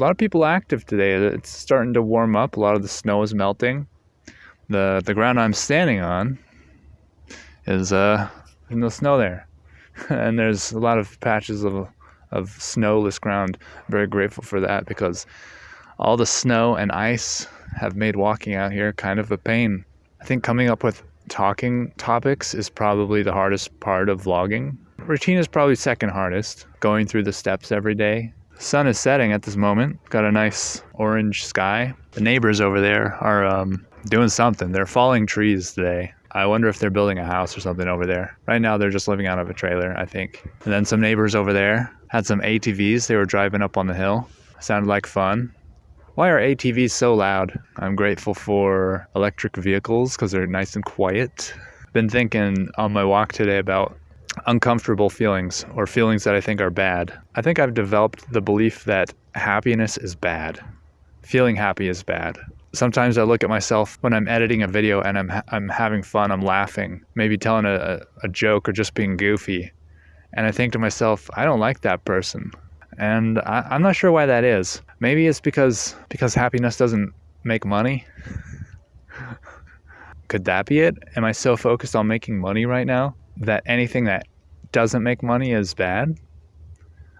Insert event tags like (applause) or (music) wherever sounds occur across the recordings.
a lot of people active today. It's starting to warm up. A lot of the snow is melting. The the ground I'm standing on is uh no snow there. (laughs) and there's a lot of patches of of snowless ground. I'm very grateful for that because all the snow and ice have made walking out here kind of a pain. I think coming up with talking topics is probably the hardest part of vlogging. Routine is probably second hardest, going through the steps every day. Sun is setting at this moment. Got a nice orange sky. The neighbors over there are um, doing something. They're falling trees today. I wonder if they're building a house or something over there. Right now, they're just living out of a trailer, I think. And then some neighbors over there had some ATVs. They were driving up on the hill. Sounded like fun. Why are ATVs so loud? I'm grateful for electric vehicles because they're nice and quiet. Been thinking on my walk today about uncomfortable feelings or feelings that I think are bad. I think I've developed the belief that happiness is bad. Feeling happy is bad sometimes I look at myself when I'm editing a video and I'm I'm having fun, I'm laughing, maybe telling a, a joke or just being goofy, and I think to myself, I don't like that person, and I, I'm not sure why that is. Maybe it's because because happiness doesn't make money. (laughs) Could that be it? Am I so focused on making money right now that anything that doesn't make money is bad?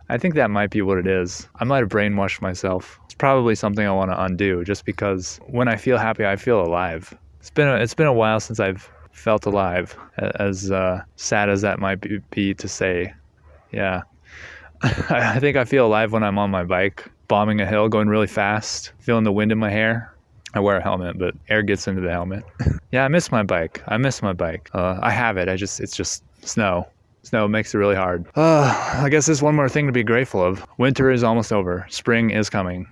I think that might be what it is. I might have brainwashed myself. It's probably something I want to undo just because when I feel happy, I feel alive. It's been a, it's been a while since I've felt alive, as uh, sad as that might be, to say. Yeah. (laughs) I think I feel alive when I'm on my bike, bombing a hill, going really fast, feeling the wind in my hair. I wear a helmet, but air gets into the helmet. (laughs) yeah, I miss my bike. I miss my bike. Uh, I have it. I just, it's just snow. Snow makes it really hard. Uh, (sighs) I guess there's one more thing to be grateful of. Winter is almost over. Spring is coming.